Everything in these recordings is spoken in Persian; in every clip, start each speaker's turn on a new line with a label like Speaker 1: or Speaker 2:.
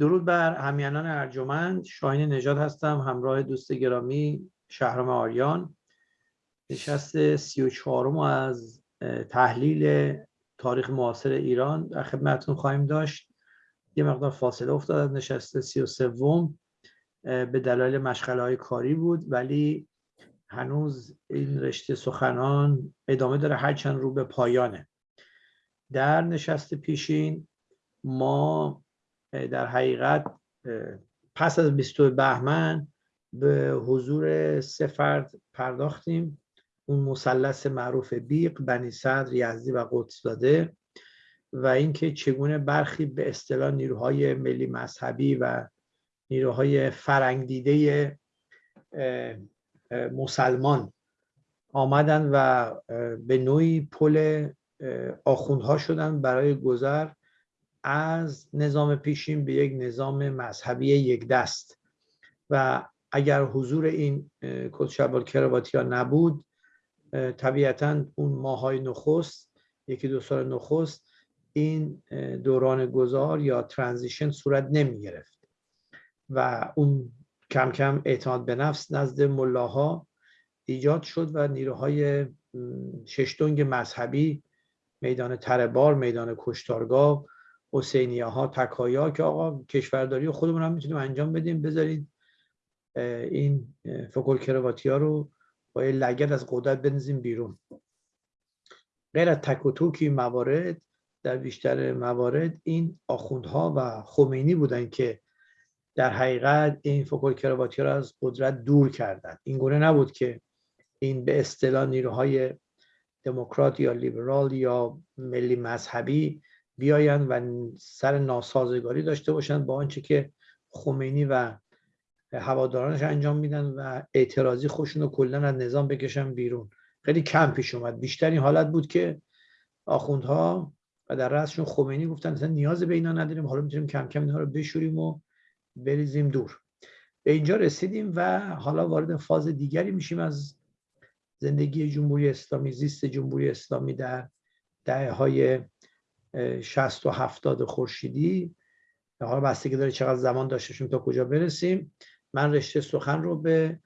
Speaker 1: درود بر همینان ارجمند. شاهین نجات هستم همراه دوست گرامی شهرام آریان. نشست سی و چهارم از تحلیل تاریخ معاصر ایران در خدمتتون خواهیم داشت. یه مقدار فاصله افتاد از نشست سی و سوم به دلایل مشغله های کاری بود ولی هنوز این رشته سخنان ادامه داره هرچند رو به پایانه. در نشست پیشین ما در حقیقت پس از 22 بهمن به حضور سه فرد پرداختیم. اون مثلث معروف بیق بنی صدر یزدی و قدس داده. و اینکه چگونه برخی به اصطلاح نیروهای ملی مذهبی و نیروهای فرنگ دیده مسلمان آمدن و به نوعی پل آخوندها شدن برای گذر. از نظام پیشین به یک نظام مذهبی یک دست. و اگر حضور این کتشبال کرواتی ها نبود طبیعتا اون ماهای نخست یکی دو سال نخست این دوران گذار یا ترانزیشن صورت نمی گرفت و اون کم کم اعتماد به نفس نزد ملاها ایجاد شد و نیروهای ششتونگ مذهبی میدان تربار میدان کشتارگاه حسینیه ها تکایا که آقا کشورداری خودمون هم می‌تونیم انجام بدیم. بذارید این فکل کرواتی ها رو با یه لگت از قدرت بنزیم بیرون. غیر از تک و توکی موارد در بیشتر موارد این آخوندها و خمینی بودن که در حقیقت این فکل کرواتی ها رو از قدرت دور کردن. این گونه نبود که این به اصطلاح نیروهای دموکرات یا لیبرال یا ملی مذهبی بیاین و سر ناسازگاری داشته باشند با آنچه که خمینی و هوادارانش انجام میدن و اعتراضی خوشون رو کلا از نظام بکشن بیرون. خیلی کم پیش اومد. بیشتر این حالت بود که آخوندها و در رأسشون خمینی گفتن مثلا نیاز به اینا نداریم حالا می‌تونیم کم کم اینها رو بشوریم و بریزیم دور. به اینجا رسیدیم و حالا وارد فاز دیگری میشیم از زندگی جمهوری اسلامی زیست جمهوری اسلامی در دهه های 60 و 70 خورشیدی. حالا بستگی داره چقدر زمان داشتشیم تا کجا برسیم. من رشته سخن رو به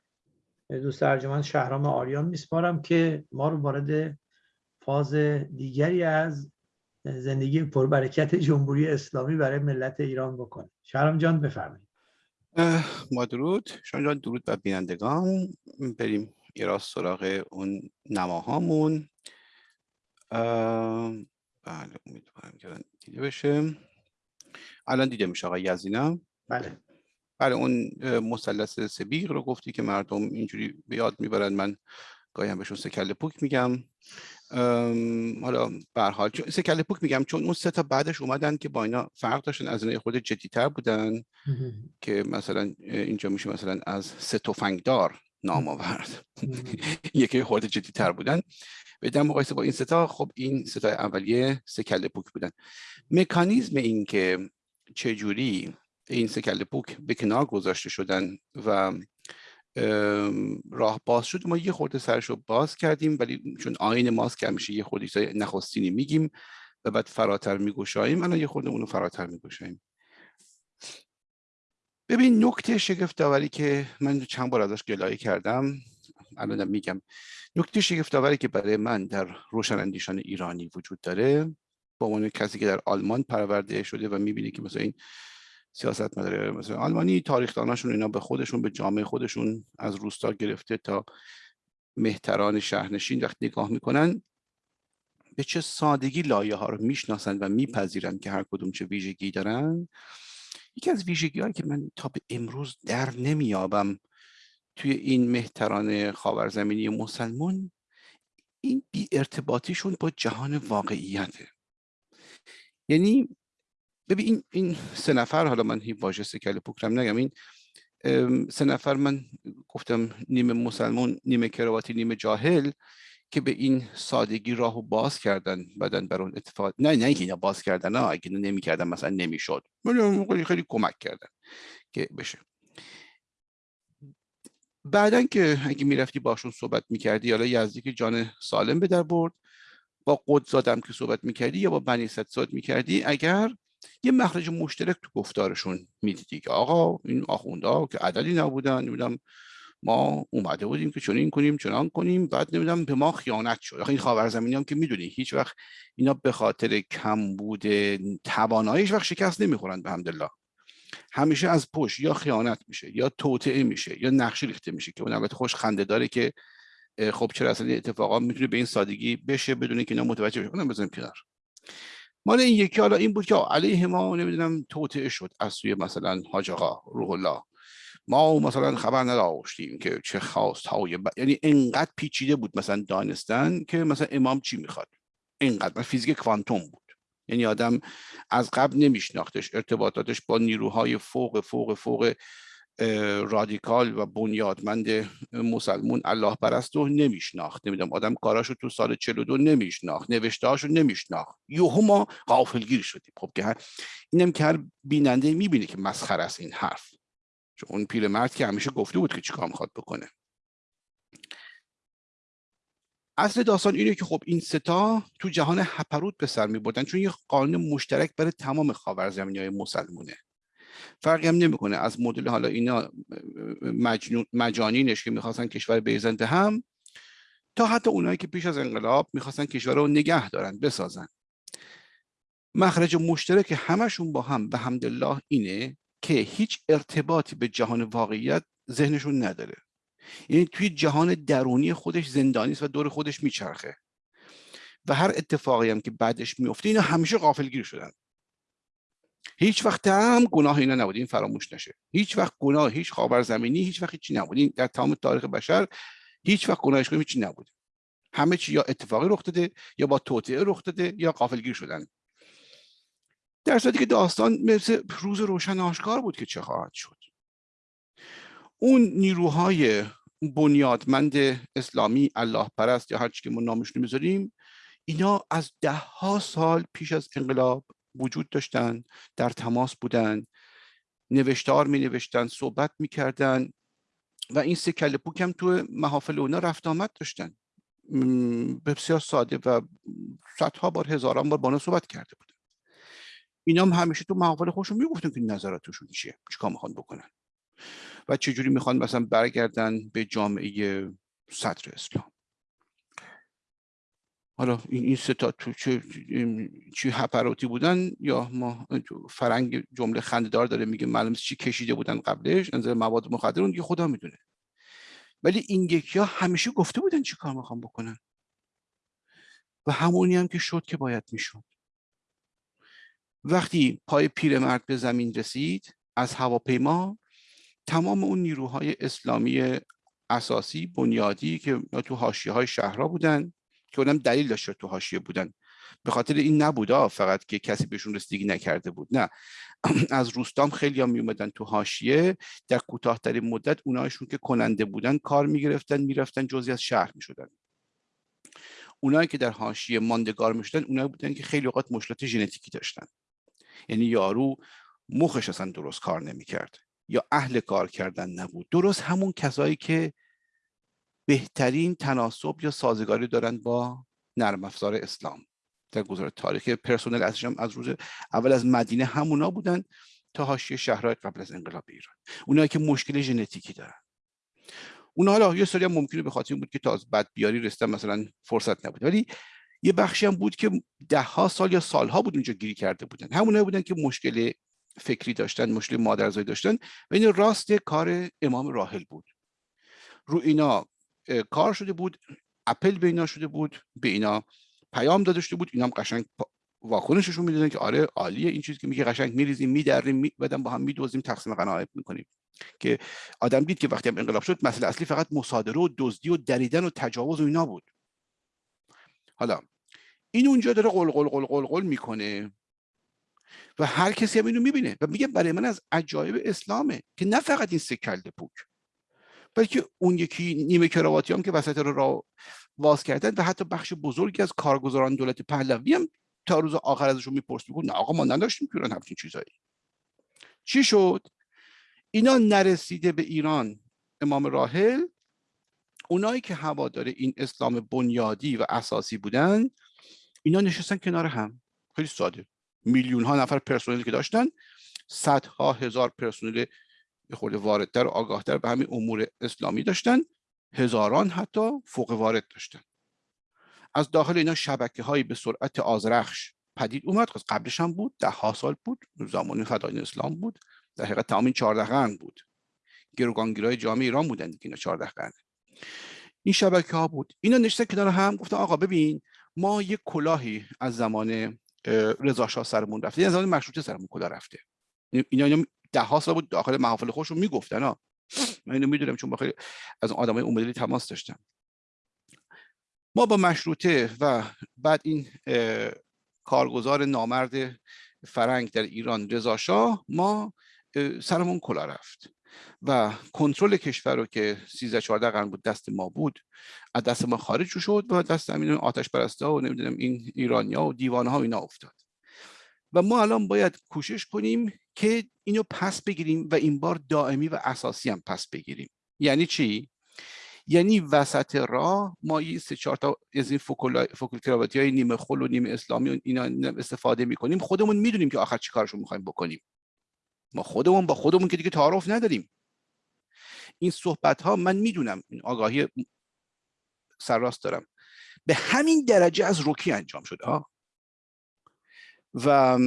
Speaker 1: دوست ارجمند شهرام آریان میسپارم که ما رو وارد فاز دیگری از زندگی پربرکت جمهوری اسلامی برای ملت ایران بکنه. شهرام جان بفرمایید.
Speaker 2: ما درود. شما جان درود بر بینندگان. بریم یه راست سراغ اون نماهامون. بله امیدوارم که دیده بشه. الان دیده میشه آقای یزینم
Speaker 1: بله.
Speaker 2: بله اون مثلث سبیق رو گفتی که مردم اینجوری به یاد می‌برن. من گاهی هم بهشون سکل پوک میگم. حالا به حال سکل پوک میگم چون اون سه تا بعدش اومدن که با اینا فرق داشتن از اینا خود جدیتر بودن. که مثلا اینجا میشه مثلا از سه تفنگدار نام آورد. یکی خورده جدیتر بودن. در مقایسه با این ستا خب این ستا اولیه سکل پوک بودن. مکانیزم این که چجوری این سکل پوک به کنار گذاشته شدن و راه باز شد ما یه خورده سرش رو باز کردیم ولی چون آین ماست که همیشه یه خورده نخستینی میگیم و بعد فراتر میگوشاییم الان یه خورده اونو فراتر میگوشاییم ببین نکته شگفت آوری که من چند بار ازش گلایه کردم الان میگم. نکته شگفت آوری که برای من در روشن اندیشان ایرانی وجود داره با عنوان کسی که در آلمان پرورده شده و می‌بینه که مثلا این سیاست مداره مثلا آلمانی تاریخداناشون اینا به خودشون به جامعه خودشون از روستا گرفته تا مهتران شهرنشین وقتی نگاه می‌کنن به چه سادگی لایه ها رو می‌شناسن و میپذیرن که هر کدوم چه ویژگی دارن؟ یکی از ویژگی که من تا به امروز در نمیابم توی این مهتران خاورزمینی مسلمون این بی ارتباطیشون با جهان واقعیته. یعنی ببین این این سه نفر حالا من هیچ واژه سکل پوکرم نگم این سه نفر من گفتم نیمه مسلمون نیمه کرواتی نیمه جاهل که به این سادگی راهو باز کردن بعدن بر اون اتفاق نه نه اینکه باز کردن نه اگه نمی‌کردن مثلا نمی‌شد خیلی کمک کردن که بشه. بعدا که اگه می‌رفتی باشون صحبت می‌کردی حالا یزدی که جان سالم به در برد با قدزادم که صحبت می‌کردی یا با بنی صحبت می‌کردی اگر یه مخرج مشترک تو گفتارشون می‌دیدی که آقا این آخونده که عددی نبودن نمی‌دونم ما اومده بودیم که چنین کنیم چنان کنیم بعد نمی‌دونم به ما خیانت شد. آخه این خاورزمینی هم که می‌دونی هیچ وقت اینا به خاطر کم بوده تواناییش وقت شکست نمی‌خورن به همدلله همیشه از پشت یا خیانت میشه یا توطعه میشه یا نقشه ریخته میشه که اون البته خوش خنده داره که خب چرا اصلا اتفاقا می‌تونه به این سادگی بشه بدون که اینا متوجه بشه؟ اونم بزنیم کنار. مال این یکی حالا این بود که علیه ما نمی‌دونم توطعه شد از سوی مثلا حاج آقا روح الله. ما مثلا خبر نداشتیم که چه خواست های ب... یعنی انقدر پیچیده بود مثلا دانستن که مثلا امام چی می‌خواد؟ اینقدر فیزیک کوانتوم بود. یعنی آدم از قبل نمیشناختش ارتباطاتش با نیروهای فوق فوق فوق رادیکال و بنیادمند مسلمون الله پرست رو نمیشناخت. نمی‌دونم آدم کاراشو تو سال 42 نمیشناخت نوشتهاشو نمیشناخت. یهو ما غافلگیر شدیم. خب که اینم که هر بیننده می‌بینه که مسخره است این حرف. چون اون پیرمرد که همیشه گفته بود که چیکار می‌خواد بکنه. اصل داستان اینه که خب این ستا تو جهان هپروت به سر میبردن چون یه قانون مشترک برای تمام خاورزمینی های مسلمونه. فرقی هم نمی‌کنه. از مدل حالا اینا مجانینش که می‌خواستن کشور بیزن هم تا حتی اونایی که پیش از انقلاب می‌خواستن کشور رو نگه دارن بسازن. مخرج مشترک همشون با هم به حمدالله اینه که هیچ ارتباطی به جهان واقعیت ذهنشون نداره. یعنی توی جهان درونی خودش زندانی و دور خودش میچرخه. و هر اتفاقی هم که بعدش میفته اینا همیشه غافلگیر شدن. هیچ وقت هم گناه اینا نبود این فراموش نشه. هیچ وقت گناه هیچ خاور زمینی هیچ وقت هیچی نبود. این در تمام تاریخ بشر هیچ وقت گناهش کنیم هیچی نبود. همه چی یا اتفاقی رخ داده یا با توطئه رخ داده یا غافلگیر شدن. در صورتی که داستان مثل روز روشن آشکار بود که چه خواهد شد. اون نیروهای بنیادمند اسلامی الله پرست یا هر چی که ما نامش می‌ذاریم اینا از ده ها سال پیش از انقلاب وجود داشتن در تماس بودن نوشتار می نوشتن صحبت می کردن و این سه کل پوک هم تو محافل اونا رفت آمد داشتن. بسیار ساده و صدها بار هزاران بار با صحبت کرده بودن. اینا هم همیشه تو محافل خودشون می‌گفتن که نظراتشون چیه چیکار می‌خوان بکنن. و چجوری می‌خوان مثلا برگردن به جامعه صدر اسلام؟ حالا این این ستا تو چه چی هپراتی بودن یا ما فرنگ جمله خنددار داره میگه معلوم چی کشیده بودن قبلش انزل مواد مخدر اون خدا می‌دونه. ولی این یکی ها همیشه گفته بودن چی کار می‌خوام بکنن. و همونی هم که شد که باید می‌شد. وقتی پای پیرمرد به زمین رسید از هواپیما تمام اون نیروهای اسلامی اساسی بنیادی که تو حاشیه های شهرها بودن که اونم دلیل داشت تو حاشیه بودن. به خاطر این نبودا فقط که کسی بهشون رسیدگی نکرده بود. نه. از روستام خیلی هم می اومدن تو حاشیه. در کوتاهترین مدت اونایشون که کننده بودن کار می‌گرفتن می‌رفتن جزی از شهر می‌شدن. اونایی که در حاشیه ماندگار می‌شدن اونایی بودن که خیلی اوقات مشکلات ژنتیکی داشتن. یعنی یارو مخش اصلا درست کار نمی‌کرد. یا اهل کار کردن نبود. درست همون کسایی که بهترین تناسب یا سازگاری دارند با نرم افزار اسلام. در گذار تاریخ پرسنل هم از روز اول از مدینه همونا بودن تا حاشیه شهرهای قبل از انقلاب ایران. اونایی که مشکل ژنتیکی دارن. اونا حالا یه سری هم ممکنه به خاطر بود که تا از بد بیاری رسیدن مثلا فرصت نبود. ولی یه بخشی هم بود که ده ها سال یا سالها بود اونجا گیری کرده بودن. همونایی بودن که مشکل فکری داشتن مشکل مادرزایی داشتن. و این راست کار امام راحل بود. رو اینا کار شده بود اپل به اینا شده بود به اینا پیام داده شده بود. اینا هم قشنگ واکنششون می‌دادن که آره عالیه این چیزی که میگه قشنگ میریزیم میدریم می بعدم با هم میدوزیم تقسیم قناعت می‌کنیم. که آدم دید که وقتی هم انقلاب شد مسئله اصلی فقط مصادره و دزدی و دریدن و تجاوز و اینا بود. حالا این اونجا داره قل قل قل قل قل می‌کنه. و هر کسی هم اینو می‌بینه و میگه برای من از عجایب اسلامه که نه فقط این سه کلده پوک بلکه اون یکی نیمه کراواتی هم که وسط رو را واز کردن و حتی بخش بزرگی از کارگزاران دولت پهلوی هم تا روز آخر ازشون میپرس میگن نه آقا ما نداشتیم که ایران همچین چیزایی. چی شد؟ اینا نرسیده به ایران امام راحل. اونایی که هوادار این اسلام بنیادی و اساسی بودن اینا نشستن کنار هم. خیلی ساده. میلیون ها نفر پرسنلی که داشتن صدها هزار پرسنل خود واردتر و آگاهتر به همین امور اسلامی داشتن. هزاران حتی فوق وارد داشتن. از داخل اینا شبکه هایی به سرعت آزرخش پدید اومد. خب قبلش هم بود ده ها سال بود. زمان فدایین اسلام بود. در حقیقت تمام این چهارده قرن بود. گروگانگیرای جامعه ایران بودن دیگه اینا چهارده قرن. این شبکه ها بود. اینا نشستن کنار هم گفتن آقا ببین ما یه کلاهی از زمان رضا شاه سرمون رفته. یعنی زمان مشروطه سرمون کلاه رفته؟ اینا اینا ده ها سال بود داخل محافل خودشون می‌گفتن ها من اینو می‌دونم چون با خیلی از آدمای اون تماس داشتم. ما با مشروطه و بعد این کارگزار نامرد فرنگ در ایران رضا شاه ما سرمون کلا رفت. و کنترل کشور رو که 13 14 قرن بود دست ما بود از دست ما خارج شد و دست همین آتش پرستا و نمی‌دونم این ایرانیا و دیوانه ها اینا افتاد. و ما الان باید کوشش کنیم که اینو پس بگیریم و این بار دائمی و اساسی هم پس بگیریم. یعنی چی؟ یعنی وسط راه ما این سه چهار تا از این فوکل های نیمه خل و نیمه اسلامی و اینا استفاده می‌کنیم. خودمون می‌دونیم که آخر چی کارشون می‌خوایم بکنیم. ما خودمون با خودمون که دیگه تعارف نداریم. این صحبت ها من می‌دونم این آگاهی سرراست دارم. به همین درجه از روکی انجام شده ها و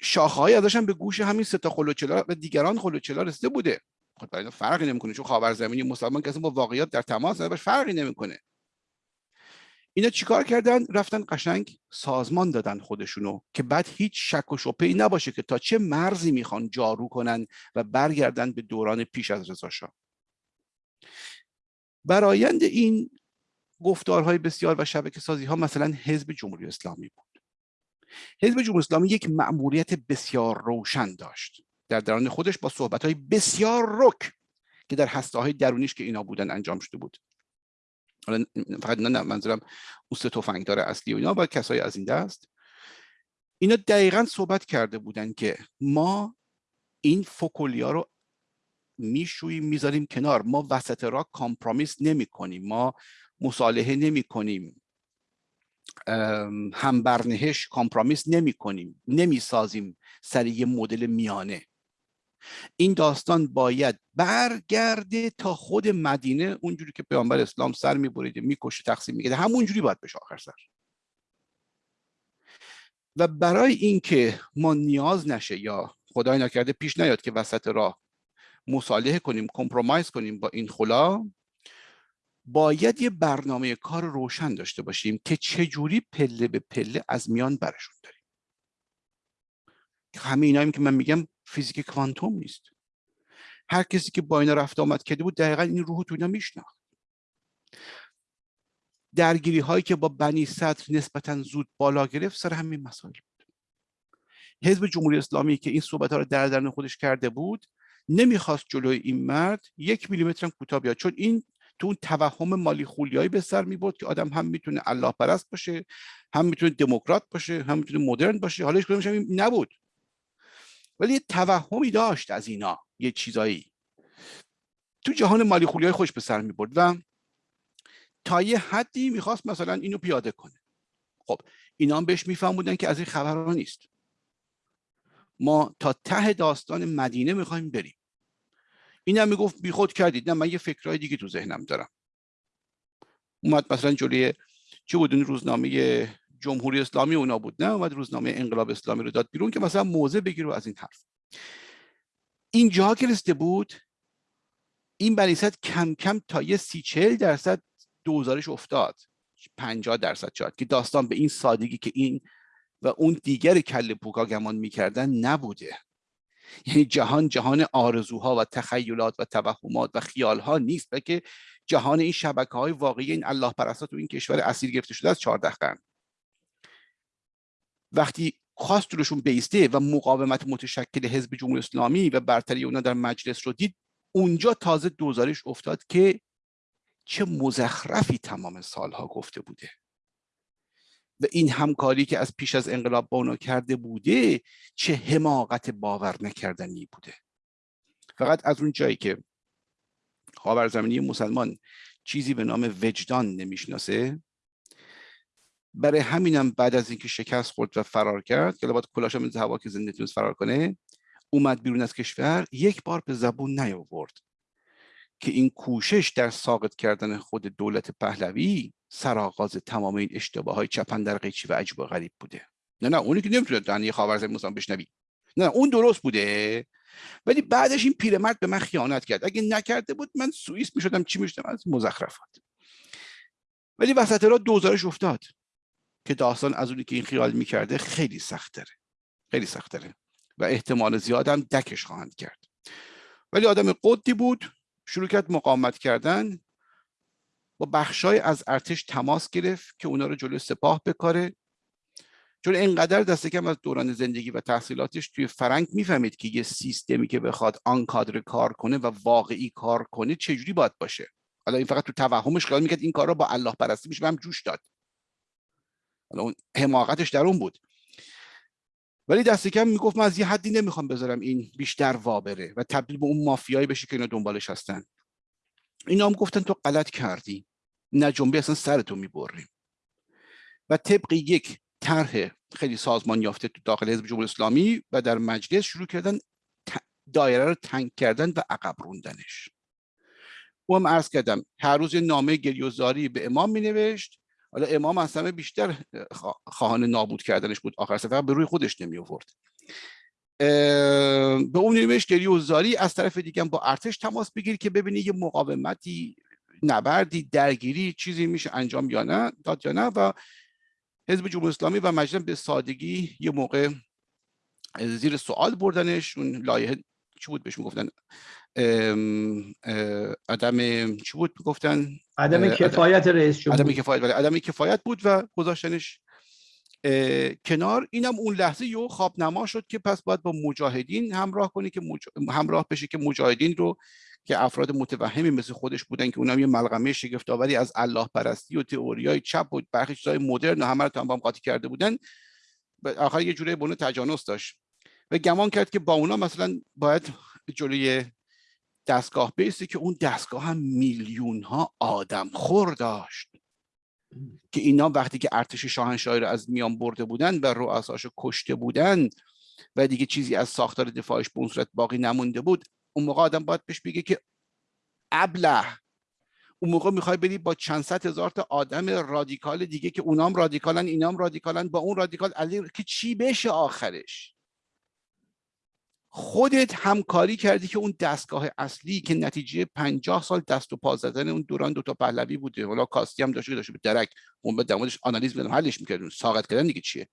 Speaker 2: شاخه‌های ازش به گوش همین سه تا خلوچلا و دیگران خلوچلا رسیده بوده. خب برای فرقی نمی‌کنه چون خاورزمینی مسلمان کسی با واقعیت در تماس باش فرقی نمی‌کنه. اینا چیکار کردن؟ رفتن قشنگ سازمان دادن خودشونو که بعد هیچ شک و شبهه‌ای نباشه که تا چه مرزی می‌خوان جارو کنن و برگردن به دوران پیش از رضا شاه. برایند این گفتارهای بسیار و شبکه سازی ها مثلا حزب جمهوری اسلامی بود. حزب جمهوری اسلامی یک مأموریت بسیار روشن داشت. در درون خودش با صحبت های بسیار رک که در هسته های درونیش که اینا بودن انجام شده بود. حالا فقط نه منظورم اون سه تفنگدار اصلی و اینا و کسای از این دست. اینا دقیقا صحبت کرده بودن که ما این فکلیا رو میشوییم می‌ذاریم کنار. ما وسط را compromise نمی کنیم. ما مصالحه نمی کنیم. هم برنهش compromise نمی کنیم. نمی سازیم سر یه مدل میانه. این داستان باید برگرده تا خود مدینه اونجوری که پیامبر اسلام سر میبریده می‌کشه تقسیم میگه همونجوری باید بشه آخر سر. و برای اینکه ما نیاز نشه یا خدای نکرده پیش نیاد که وسط راه مصالحه کنیم کمپرومایز کنیم با این خلا باید یه برنامه کار روشن داشته باشیم که چجوری پله به پله از میان برشون داریم. همه اینایی که من میگم فیزیک کوانتوم نیست. هر کسی که با اینا رفت آمد کرده بود دقیقا این روح تو اینا میشناخت. درگیری هایی که با بنی صدر نسبتا زود بالا گرفت سر همین مسائل بود. حزب جمهوری اسلامی که این صحبت ها رو در درن خودش کرده بود نمی‌خواست جلوی این مرد یک میلیمتر هم کوتاه بیاد چون این تو اون توهم مالی خولیایی به سر می که آدم هم می‌تونه الله پرست باشه هم می‌تونه دموکرات باشه هم می‌تونه مدرن باشه. حالا هیچ نبود. ولی یه توهمی داشت از اینا یه چیزایی. تو جهان مالی خولی های خوش به سر می و تا یه حدی می‌خواست مثلا اینو پیاده کنه. خب اینا هم بهش بودن که از این خبرها نیست. ما تا ته داستان مدینه می‌خوایم بریم. این هم می‌گفت بیخود کردید. نه من یه فکرهای دیگه تو ذهنم دارم. اومد مثلا جلوی چه بود این روزنامه جمهوری اسلامی اونا بود. نه اومد روزنامه انقلاب اسلامی رو داد بیرون که مثلا موضع بگیره از این حرف. این جا که رسیده بود این بنیست کم کم تا یه سی چهل درصد دوزارش افتاد. 50 درصد شاید که داستان به این سادگی که این و اون دیگر کل پوکا گمان می‌کردن نبوده. یعنی جهان جهان آرزوها و تخیلات و توهمات و خیالها نیست بلکه جهان این شبکه های واقعی این الله پرستات تو این کشور اسیر گرفته شده از 14 قرن. وقتی خواست جلوشون بیسته و مقاومت متشکل حزب جمهوری اسلامی و برتری اونا در مجلس رو دید اونجا تازه دوزارش افتاد که چه مزخرفی تمام سالها گفته بوده. و این همکاری که از پیش از انقلاب با اونا کرده بوده چه حماقت باور نکردنی بوده. فقط از اون جایی که خاورزمینی مسلمان چیزی به نام وجدان نمی‌شناسه برای همینم بعد از اینکه شکست خورد و فرار کرد که باید کلاش هم هوا که زنده تونست فرار کنه اومد بیرون از کشور یک بار به زبون نیاورد که این کوشش در ساقط کردن خود دولت پهلوی سرآغاز تمام این اشتباه های چپن در قیچی و عجیب و غریب بوده. نه نه اونی که نمی‌تونه دنی خاورزمین مثلا بشنوی. نه اون درست بوده. ولی بعدش این پیرمرد به من خیانت کرد. اگه نکرده بود من سوئیس می‌شدم چی می‌شدم؟ از مزخرفات. ولی وسط را دوزارش افتاد. که داستان از اونی که این خیال می‌کرده خیلی سخت خیلی سخت و احتمال زیادم دکش خواهند کرد. ولی آدم قدی بود شروع کرد مقاومت کردن با بخشای از ارتش تماس گرفت که اونا رو جلو سپاه بکاره. چون اینقدر دست کم از دوران زندگی و تحصیلاتش توی فرنگ می‌فهمید که یه سیستمی که بخواد آن کادر کار کنه و واقعی کار کنه چجوری باید باشه. حالا این فقط تو توهمش خیال می‌کرد این کار رو با الله پرستی میشه هم جوش داد. اون حماقتش در اون بود. ولی دست کم می‌گفت من از یه حدی نمی‌خوام بذارم این بیشتر وابره و تبدیل به اون مافیایی بشه که اینا دنبالش هستن. اینا هم گفتن تو غلط کردی. نه جنبه اصلا سرتو می‌بریم و طبق یک طرح خیلی سازمان یافته تو داخل حزب جمهوری اسلامی و در مجلس شروع کردن دایره رو تنگ کردن و عقب روندنش. او هم عرض کردم هر روز نامه گریوزاری به امام می نوشت حالا امام همه بیشتر خواهان نابود کردنش بود. آخر سفر به روی خودش نمی آورد به اون نوشت گریوزاری از طرف دیگه با ارتش تماس بگیر که ببینی یه مقاومتی نبردی درگیری چیزی میشه انجام یا نه داد یا نه و حزب جمهوری اسلامی و مجلس به سادگی یه موقع زیر سوال بردنش. اون لایحه چی بود بهش می‌گفتن؟ عدم چی بود می‌گفتن؟
Speaker 1: عدم کفایت رئیس جمهور.
Speaker 2: عدم کفایت ولی عدم کفایت بود و گذاشتنش کنار. اینم اون لحظه یو خواب نما شد که پس باید با مجاهدین همراه کنی که همراه بشه که مجاهدین رو که افراد متوهمی مثل خودش بودن که اونم یه ملغمه شگفتآوری از الله پرستی و تئوریای چپ و برخی چیزای مدرن و همه رو هم قاطی کرده بودن. آخر یه جوره بونه تجانس داشت. و گمان کرد که با اونا مثلا باید جلوی دستگاه بیستی که اون دستگاه هم میلیون ها آدم خور داشت. که اینا وقتی که ارتش شاهنشاهی رو از میان برده بودن و رؤساشو کشته بودن و دیگه چیزی از ساختار دفاعش به اون صورت باقی نمونده بود اون موقع آدم باید بهش بگه که ابله اون موقع می‌خوای بری با چند صد هزار تا آدم رادیکال دیگه که اونام رادیکالن اینام رادیکالن با اون رادیکال علی که چی بشه آخرش؟ خودت همکاری کردی که اون دستگاه اصلی که نتیجه پنجاه سال دست و پا زدن اون دوران دوتا پهلوی بوده. حالا کاستی هم داشته که داشته به درک اون به دمادش آنالیز میدم حلش میکردون ساقط کردن دیگه چیه؟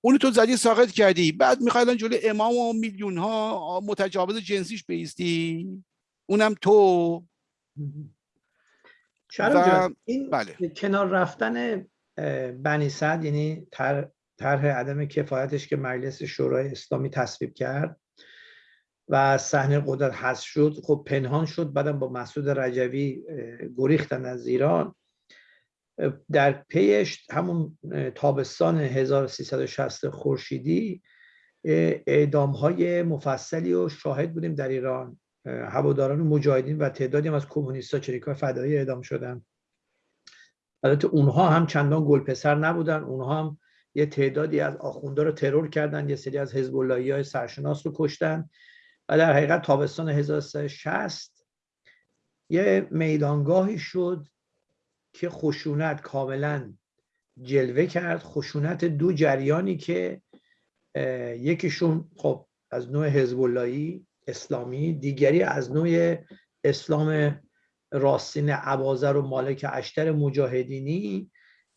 Speaker 2: اون تو زدی ساقط کردی. بعد می‌خوای جلو امام و میلیون ها متجاوز جنسیش بیستی. اونم تو.
Speaker 1: و... این بله. کنار رفتن بنی صد یعنی طرح عدم کفایتش که مجلس شورای اسلامی تصویب کرد و صحنه قدرت حذف شد. خب پنهان شد. بعدم با مسعود رجوی گریختن از ایران. در پیش همون تابستان 1360 خورشیدی اعدام های مفصلی و شاهد بودیم در ایران. هواداران و مجاهدین و تعدادی از کمونیست‌ها چریکای فدایی اعدام شدن. البته اونها هم چندان گلپسر نبودن. اونها هم یه تعدادی از آخونده رو ترور کردن یه سری از حزب های سرشناس رو کشتن و در حقیقت تابستان 1360 یه میدانگاهی شد که خشونت کاملا جلوه کرد. خشونت دو جریانی که یکیشون خب از نوع حزب اسلامی دیگری از نوع اسلام راستین عبازر و مالک اشتر مجاهدینی.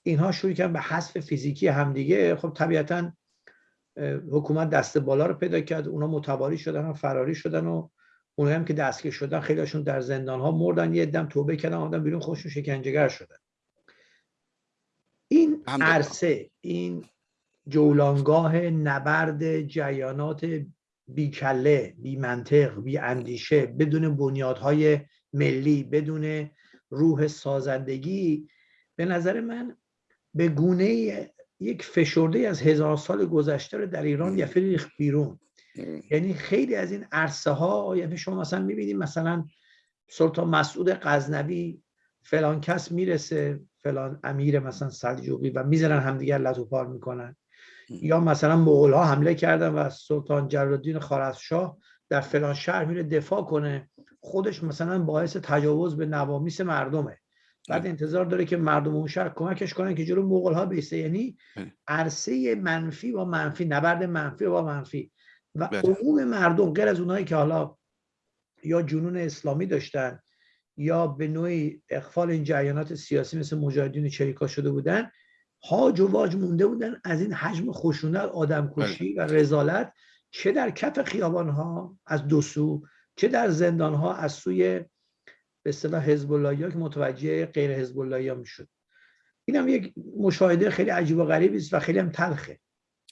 Speaker 1: اینها شروع کردن به حذف فیزیکی همدیگه. خب طبیعتا حکومت دست بالا رو پیدا کرد. اونا متواری شدن و فراری شدن و اونایی هم که دستگیر شدن خیلیشون در زندان ها مردن. یه دم توبه کردن آدم بیرون خوشون شکنجهگر شدن. این عرصه این جولانگاه نبرد جریانات بیکله بی منطق بی اندیشه بدون بنیادهای ملی بدون روح سازندگی به نظر من به گونه یک فشرده از هزار سال گذشته رو در ایران یه ریخت بیرون. یعنی خیلی از این عرصه ها یعنی شما مثلا می‌بینید مثلا سلطان مسعود غزنوی فلان کس می‌رسه فلان امیر مثلا سلجوقی و می‌زنن همدیگر لطوپار می‌کنن. یا مثلا مغول ها حمله کردن و سلطان جلالالدین خارزشاه در فلان شهر میره دفاع کنه. خودش مثلا باعث تجاوز به نوامیس مردمه. بعد انتظار داره که مردم اون شهر کمکش کنن که جلو مغول ها بیسته. یعنی عرصه منفی با منفی نبرد منفی با منفی. و بله. عموم مردم غیر از اونایی که حالا یا جنون اسلامی داشتن یا به نوعی اخفال این جریانات سیاسی مثل مجاهدین چریکا شده بودن هاج و واج مونده بودن از این حجم خشونت آدم کشی و رزالت چه در کف خیابان ها از دو سو چه در زندان ها از سوی به اصطلاح حزب الله که متوجه غیر حزب الله می‌شد. این هم یک مشاهده خیلی عجیب و غریبی است و خیلی هم تلخه.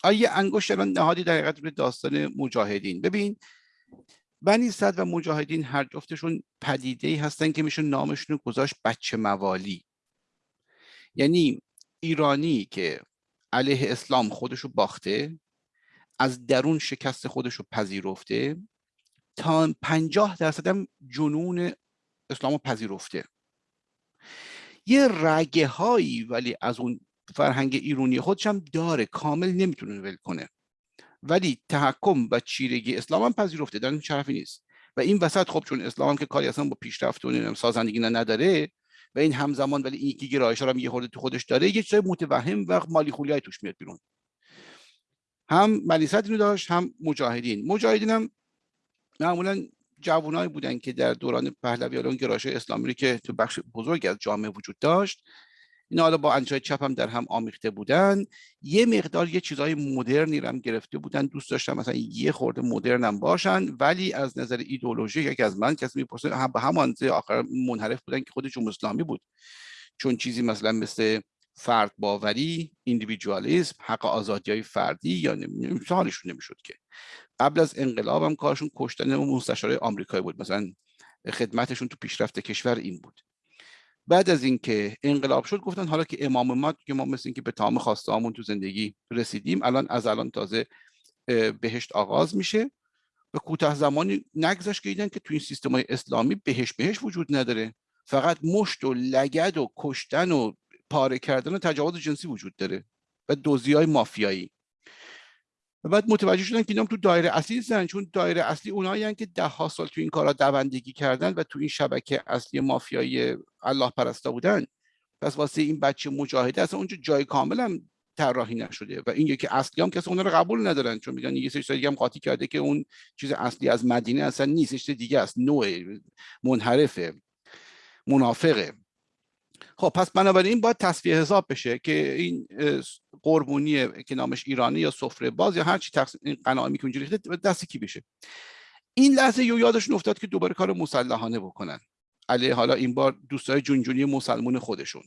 Speaker 2: آیه انگشت الان نهادی در حقیقت داستان مجاهدین. ببین بنی صد و مجاهدین هر جفتشون پدیده ای هستن که میشه نامشون رو گذاشت بچه موالی. یعنی ایرانی که علیه اسلام خودشو باخته از درون شکست خودشو پذیرفته تا پنجاه درصد هم جنون اسلام پذیرفته. یه رگه هایی ولی از اون فرهنگ ایرونی خودش هم داره. کامل نمی‌تونه ول کنه. ولی تحکم و چیرگی اسلام هم پذیرفته. در این شرفی نیست. و این وسط خب چون اسلام هم که کاری اصلا با پیشرفت و سازندگی نداره و این همزمان ولی این یکی گرایش هم یه خورده تو خودش داره یه چیزای متوهم و مالی خولیای توش میاد بیرون. هم ملیست اینو داشت هم مجاهدین. مجاهدین هم معمولا جوانایی بودن که در دوران پهلوی اون گرایش اسلامی که تو بخش بزرگ از جامعه وجود داشت اینا حالا با انجای چپ هم در هم آمیخته بودن. یه مقدار یه چیزهای مدرنی هم گرفته بودن. دوست داشتن مثلا یه خورده مدرن هم باشن ولی از نظر ایدئولوژی یکی از من کسی می‌پرسه هم به همان آخر منحرف بودن که خود جمهوری اسلامی بود. چون چیزی مثلا مثل فرد باوری ایندیویدوالیسم حق آزادی های فردی یا حالشون نمی‌شد که. قبل از انقلاب هم کارشون کشتن مستشارای آمریکایی بود. مثلا خدمتشون تو پیشرفت کشور این بود. بعد از اینکه انقلاب شد گفتن حالا که امام ما که ما مثل اینکه به تمام خواسته تو زندگی رسیدیم الان از الان تازه بهشت آغاز میشه. و کوتاه زمانی نگذشت که که تو این سیستم های اسلامی بهشت بهش وجود نداره. فقط مشت و لگد و کشتن و پاره کردن و تجاوز جنسی وجود داره. و دوزی های مافیایی. و بعد متوجه شدن که اینا تو دایره اصلی نیستن چون دایره اصلی اونایی که ده ها سال تو این کارا دوندگی کردن و تو این شبکه اصلی مافیایی الله پرستا بودن. پس واسه این بچه مجاهده اصلا اونجا جای کامل هم طراحی نشده و این یکی اصلی هم کسی اونا رو قبول ندارن چون میگن یه سری دیگه هم قاطی کرده که اون چیز اصلی از مدینه اصلا نیست دیگه است نوع منحرفه منافقه. خب پس بنابراین باید تصفیه حساب بشه که این قربونی که نامش ایرانی یا سفره باز یا هر چی تقسیم این قناعی که اونجوری دست کی بشه؟ این لحظه یو یادشون افتاد که دوباره کار مسلحانه بکنن. علیه حالا این بار دوستای جونجونی مسلمون خودشون.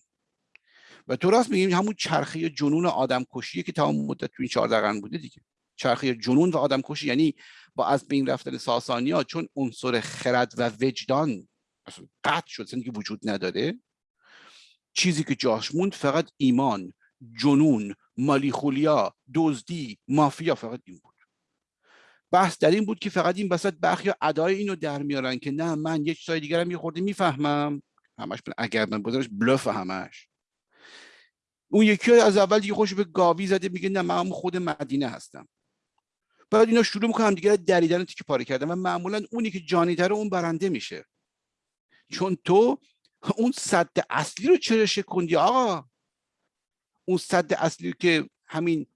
Speaker 2: و تو راست میگیم همون چرخه جنون آدم کشیه که تمام مدت تو این 14 قرن بوده دیگه. چرخه جنون و آدم کشی یعنی با از بین رفتن ساسانی ها چون عنصر خرد و وجدان قطع شد که وجود نداره. چیزی که جاش موند فقط ایمان جنون مالیخولیا دزدی مافیا فقط این بود. بحث در این بود که فقط این وسط برخی ادای اینو در میارن که نه من یه چیزای دیگرم یه خورده می‌فهمم. همش اگر من بذارش بلف همش. اون یکی از اول دیگه خوش به گاوی زده میگه نه من خود مدینه هستم. بعد اینا شروع می‌کنن دیگه دریدن تیکه پاره کردن و معمولا اونی که جانی اون برنده میشه. چون تو اون صد اصلی رو چرا شکندی آقا؟ اون صد اصلی که همین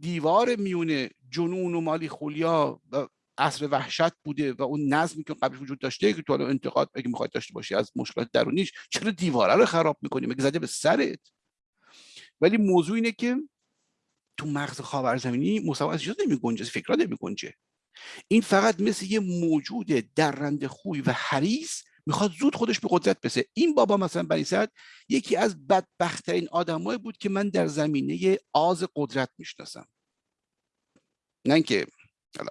Speaker 2: دیوار میونه جنون و مالی خولیا و عصر وحشت بوده و اون نظمی که قبل وجود داشته که تو الان انتقاد اگه می‌خواد داشته باشی از مشکلات درونیش چرا دیواره رو خراب می‌کنی؟ مگه زده به سرت؟ ولی موضوع اینه که تو مغز خاورزمینی مصور از نمی گنجه فکرها نمی گنجه این فقط مثل یه موجود درنده خوی و حریص می‌خواد زود خودش به قدرت بسه این بابا مثلا بنی یکی از بدبختترین آدمایی بود که من در زمینه آز قدرت می‌شناسم. نه اینکه حالا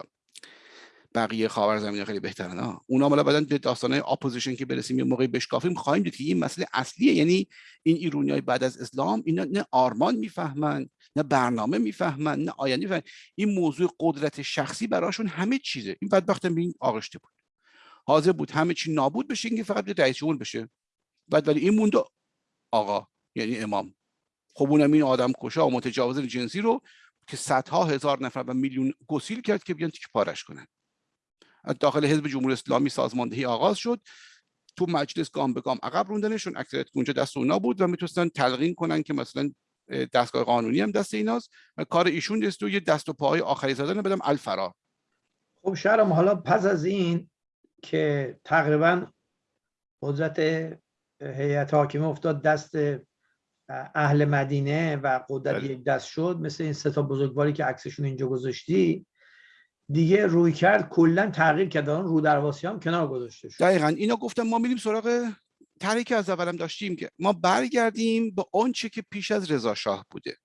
Speaker 2: بقیه خاور زمینه خیلی بهترن ها اونا مالا بعدن به داستانه opposition که برسیم یه موقعی بشکافیم خواهیم دید که این مسئله اصلیه. یعنی این ایرونی های بعد از اسلام اینا نه آرمان می‌فهمن نه برنامه می‌فهمن نه آینده می‌فهمن. این موضوع قدرت شخصی براشون همه چیزه. این بدبخت این آغشته بود. حاضر بود. همه چی نابود بشه اینکه فقط رئیس جمهور بشه. بعد ولی این موند آقا یعنی امام. خب اونم این آدم کشا متجاوز جنسی رو که صدها هزار نفر و میلیون گسیل کرد که بیان تیک پارش کنن. داخل حزب جمهوری اسلامی سازماندهی آغاز شد. تو مجلس گام به گام عقب روندنشون. اکثریت اونجا دست اونا بود و می‌تونستن تلقین کنن که مثلا دستگاه قانونی هم دست ایناست و کار ایشون است و یه دست و پاهای آخری زدن بدم الفرار
Speaker 1: خب شهرم حالا پس از این که تقریبا قدرت هیئت حاکمه افتاد دست اهل مدینه و قدرت بله. یک دست شد مثل این ستا بزرگواری که عکسشون اینجا گذاشتی. دیگه روی کرد کلا تغییر کرد اون رو درواسی هم کنار گذاشته شد.
Speaker 2: دقیقا. اینا گفتم ما میریم سراغ طرحی که از اولم داشتیم که ما برگردیم به آنچه که پیش از رضا شاه بوده.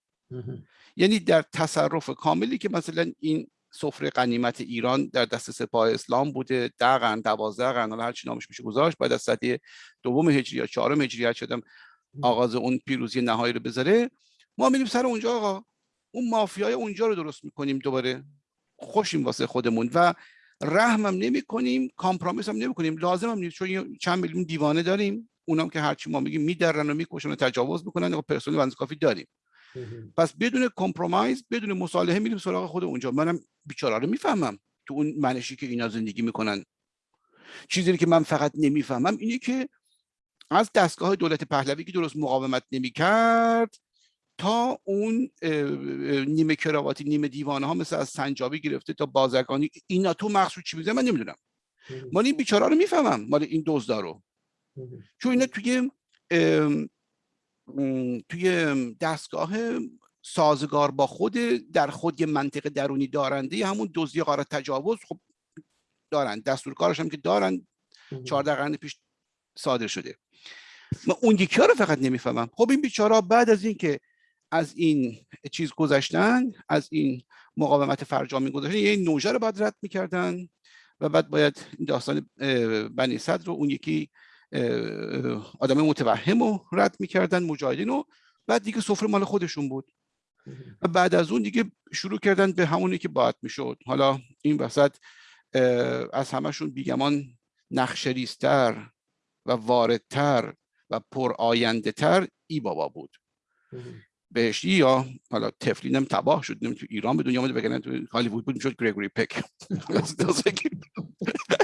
Speaker 2: یعنی در تصرف کاملی که مثلا این سفره قنیمت ایران در دست سپاه اسلام بوده. در قرن دوازده قرن هر چی نامش میشه گذاشت. بعد از سده دوم هجری یا چهارم هجری شدم آغاز اون پیروزی نهایی رو بذاره ما میریم سر اونجا آقا. اون مافیای اونجا رو درست می‌کنیم دوباره. خوشیم واسه خودمون و رحمم نمی کنیم compromise هم نمی کنیم لازم هم نیست چون چند میلیون دیوانه داریم. اونام که هرچی ما میگیم میدرن و می‌کشن و تجاوز می‌کنن. و پرسنل بنز کافی داریم. پس بدون compromise بدون مصالحه میریم سراغ خود اونجا. منم بیچاره رو می‌فهمم تو اون منشی که اینا زندگی می‌کنن. چیزی که من فقط نمی‌فهمم اینه که از دستگاه دولت پهلوی که درست مقاومت نمی‌کرد تا اون نیمه کراواتی نیمه دیوانه ها مثل از سنجابی گرفته تا بازرگانی. اینا تو مقصود چی میزه من نمی‌دونم. مال این بیچاره رو می‌فهمم. مال این دزدا رو. چون اینا توی توی دستگاه سازگار با خود در خود یه منطقه درونی دارنده همون دزدی قاره تجاوز خب دارن. دستور کارش هم که دارن چهارده قرن پیش صادر شده. من اون یکی رو فقط نمی‌فهمم. خب این بیچاره بعد از اینکه از این چیز گذشتن از این مقاومت فرجامی گذاشتن یه نوژه رو باید رد می‌کردن و بعد باید داستان بنی صدر رو اون یکی آدم متوهم رو رد می‌کردن مجاهدین رو. بعد دیگه سفره مال خودشون بود. و بعد از اون دیگه شروع کردن به همونی که باید می‌شد. حالا این وسط از همشون بیگمان نقشریستر و واردتر و پر آینده تر ای بابا بود. بهشتی یا حالا تفلینم تباه شد. نمی تو ایران به دنیا آمده بگنن تو هالیوود بود می‌شد گریگوری پک.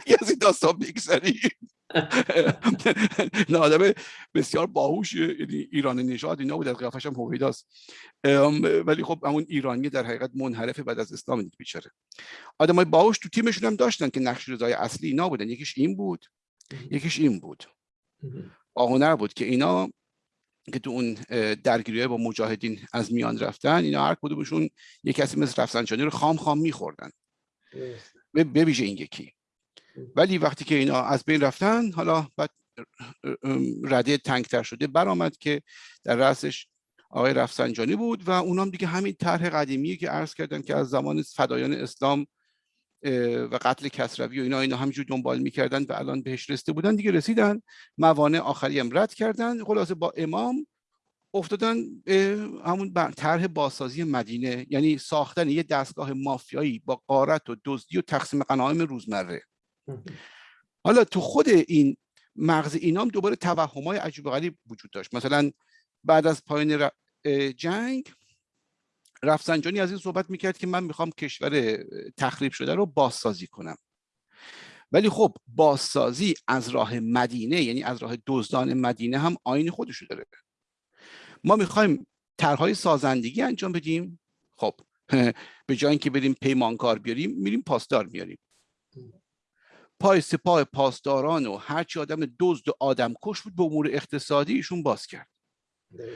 Speaker 2: از این داستان بگذری نه آدم بسیار باهوش یعنی ایران نژاد اینا بود از قیافش هم هویداست. ولی خب همون ایرانی در حقیقت منحرف بعد از اسلام دید بیچاره. آدمای باهوش تو تیمشون هم داشتن که نقش رضای اصلی اینا بودن. یکیش این بود یکیش این بود. آهنر بود که اینا که تو اون درگیری با مجاهدین از میان رفتن اینا هر کدومشون یک کسی مثل رفسنجانی رو خام خام میخوردن. به ویژه این یکی. ولی وقتی که اینا از بین رفتن حالا بعد رده تنگتر شده. برآمد که در رأسش آقای رفسنجانی بود و اونام دیگه همین طرح قدیمی که عرض کردن که از زمان فدایان اسلام و قتل کسروی و اینا اینا همینجور دنبال می‌کردن و الان بهش رسیده بودن دیگه رسیدن. موانع آخری هم رد کردن. خلاصه با امام افتادن همون طرح بازسازی مدینه. یعنی ساختن یه دستگاه مافیایی با قارت و دزدی و تقسیم غنایم روزمره. حالا تو خود این مغز اینام دوباره توهمای عجیب غریب وجود داشت. مثلا بعد از پایان جنگ رفسنجانی از این صحبت می‌کرد که من می‌خوام کشور تخریب شده رو بازسازی کنم. ولی خب بازسازی از راه مدینه یعنی از راه دزدان مدینه هم آین خودشو داره. ما می‌خوایم طرحهای سازندگی انجام بدیم. خب به جای اینکه بریم پیمانکار بیاریم میریم پاسدار میاریم پای سپاه پاسداران و هرچی آدم دزد و آدم کش بود به امور اقتصادی ایشون باز کرد.